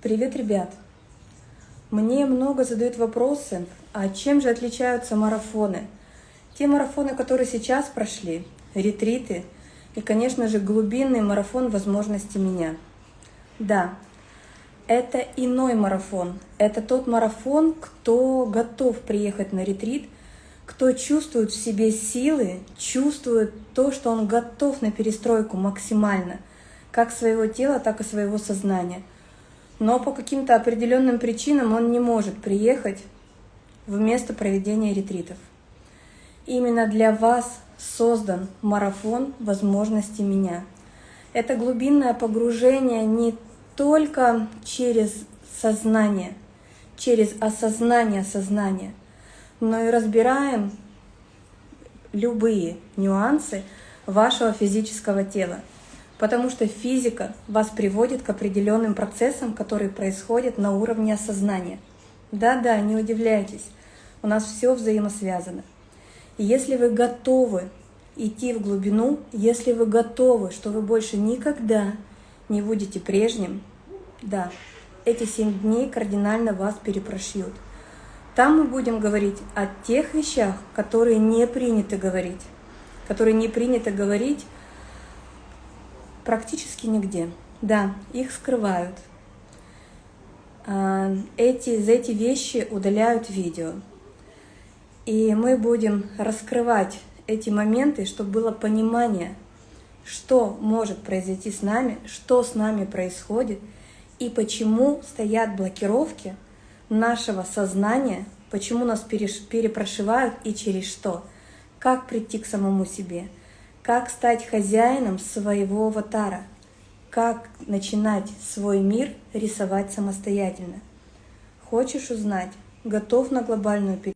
Привет, ребят! Мне много задают вопросы, а чем же отличаются марафоны? Те марафоны, которые сейчас прошли, ретриты и, конечно же, глубинный марафон возможностей меня. Да, это иной марафон. Это тот марафон, кто готов приехать на ретрит, кто чувствует в себе силы, чувствует то, что он готов на перестройку максимально, как своего тела, так и своего сознания. Но по каким-то определенным причинам он не может приехать в место проведения ретритов. Именно для вас создан марафон возможностей меня. Это глубинное погружение не только через сознание, через осознание сознания, но и разбираем любые нюансы вашего физического тела. Потому что физика вас приводит к определенным процессам, которые происходят на уровне осознания. Да-да, не удивляйтесь, у нас все взаимосвязано. И если вы готовы идти в глубину, если вы готовы, что вы больше никогда не будете прежним, да, эти семь дней кардинально вас перепрошьют. Там мы будем говорить о тех вещах, которые не принято говорить, которые не принято говорить практически нигде. Да, их скрывают. А, эти, за эти вещи удаляют видео. И мы будем раскрывать эти моменты, чтобы было понимание, что может произойти с нами, что с нами происходит – и почему стоят блокировки нашего сознания, почему нас перепрошивают и через что, как прийти к самому себе, как стать хозяином своего аватара, как начинать свой мир рисовать самостоятельно. Хочешь узнать? Готов на глобальную передачу?